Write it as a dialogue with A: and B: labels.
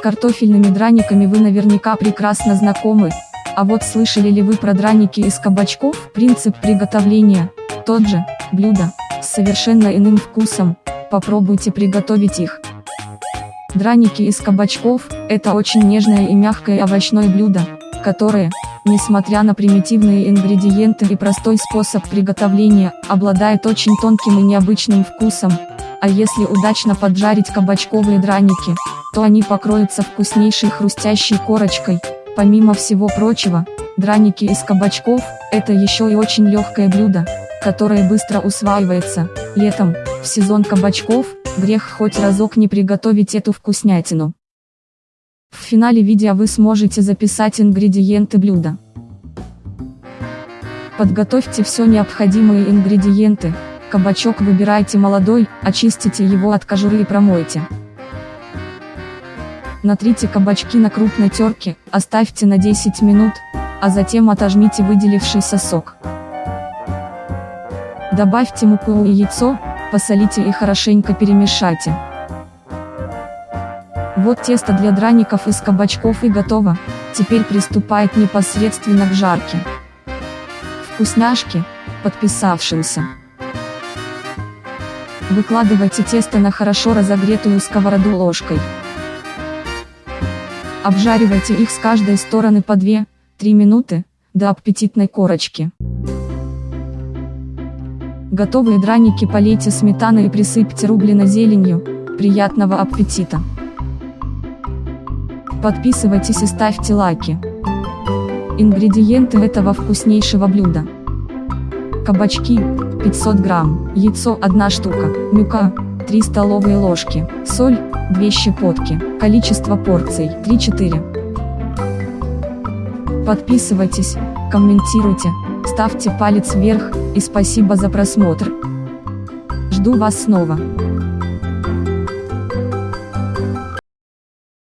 A: картофельными драниками вы наверняка прекрасно знакомы, а вот слышали ли вы про драники из кабачков? Принцип приготовления тот же, блюдо, с совершенно иным вкусом, попробуйте приготовить их. Драники из кабачков – это очень нежное и мягкое овощное блюдо, которое, несмотря на примитивные ингредиенты и простой способ приготовления, обладает очень тонким и необычным вкусом. А если удачно поджарить кабачковые драники, то они покроются вкуснейшей хрустящей корочкой. Помимо всего прочего, драники из кабачков – это еще и очень легкое блюдо, которое быстро усваивается. Летом, в сезон кабачков, грех хоть разок не приготовить эту вкуснятину. В финале видео вы сможете записать ингредиенты блюда. Подготовьте все необходимые ингредиенты, кабачок выбирайте молодой, очистите его от кожуры и промойте. Натрите кабачки на крупной терке, оставьте на 10 минут, а затем отожмите выделившийся сок. Добавьте муку и яйцо, посолите и хорошенько перемешайте. Вот тесто для драников из кабачков и готово, теперь приступает непосредственно к жарке. Вкусняшки, подписавшимся. Выкладывайте тесто на хорошо разогретую сковороду ложкой. Обжаривайте их с каждой стороны по 2-3 минуты, до аппетитной корочки. Готовые драники полейте сметаной и присыпьте рублено зеленью. Приятного аппетита! Подписывайтесь и ставьте лайки. Ингредиенты этого вкуснейшего блюда. Кабачки, 500 грамм, яйцо 1 штука, мюка, 3 столовые ложки, соль, 2 щепотки, количество порций, 3-4. Подписывайтесь, комментируйте, ставьте палец вверх, и спасибо за просмотр. Жду вас снова.